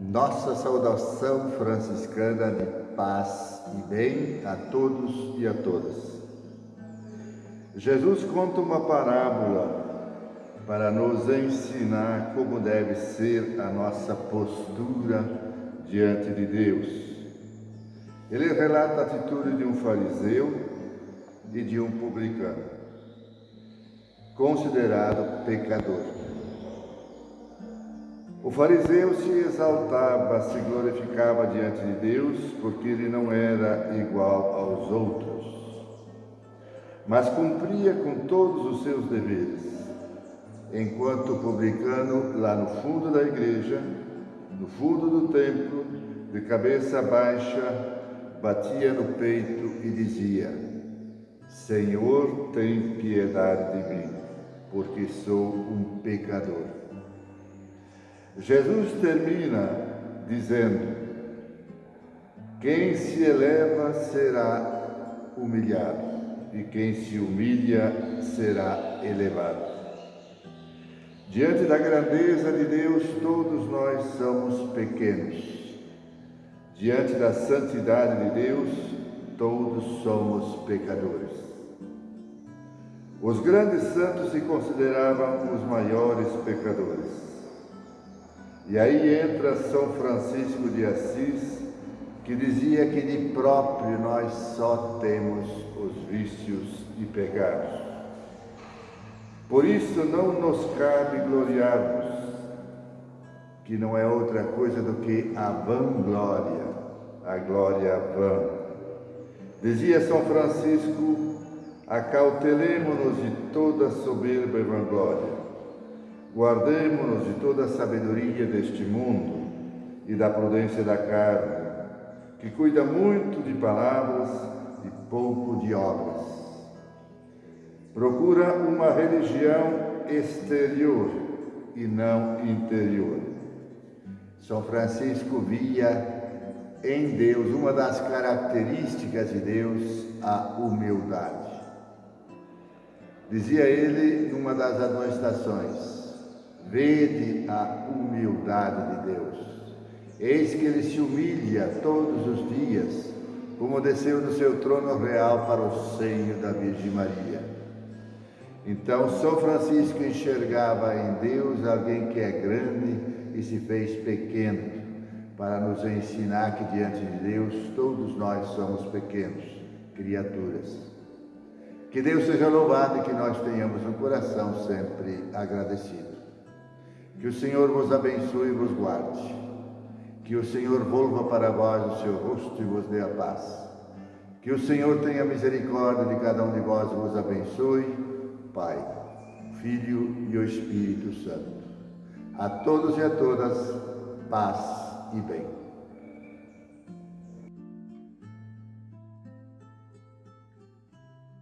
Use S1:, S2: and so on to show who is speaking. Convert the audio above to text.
S1: Nossa saudação franciscana de paz e bem a todos e a todas. Jesus conta uma parábola para nos ensinar como deve ser a nossa postura diante de Deus. Ele relata a atitude de um fariseu e de um publicano, considerado pecador. O fariseu se exaltava, se glorificava diante de Deus, porque ele não era igual aos outros, mas cumpria com todos os seus deveres, enquanto o publicano, lá no fundo da igreja, no fundo do templo, de cabeça baixa, batia no peito e dizia: Senhor, tem piedade de mim, porque sou um pecador. Jesus termina dizendo: Quem se eleva será humilhado, e quem se humilha será elevado. Diante da grandeza de Deus, todos nós somos pequenos. Diante da santidade de Deus, todos somos pecadores. Os grandes santos se consideravam os maiores pecadores. E aí entra São Francisco de Assis, que dizia que de próprio nós só temos os vícios e pecados. Por isso não nos cabe gloriarmos, que não é outra coisa do que a vanglória, a glória vã. Dizia São Francisco, acautelemo-nos de toda soberba e vanglória Guardemos-nos de toda a sabedoria deste mundo e da prudência da carne, que cuida muito de palavras e pouco de obras. Procura uma religião exterior e não interior. São Francisco via em Deus uma das características de Deus, a humildade. Dizia ele numa das admoestações: Vede a humildade de Deus. Eis que ele se humilha todos os dias, como desceu do seu trono real para o seio da Virgem Maria. Então São Francisco enxergava em Deus alguém que é grande e se fez pequeno, para nos ensinar que diante de Deus todos nós somos pequenos, criaturas. Que Deus seja louvado e que nós tenhamos um coração sempre agradecido. Que o Senhor vos abençoe e vos guarde. Que o Senhor volva para vós o seu rosto e vos dê a paz. Que o Senhor tenha misericórdia de cada um de vós e vos abençoe, Pai, Filho e o Espírito Santo. A todos e a todas, paz e bem.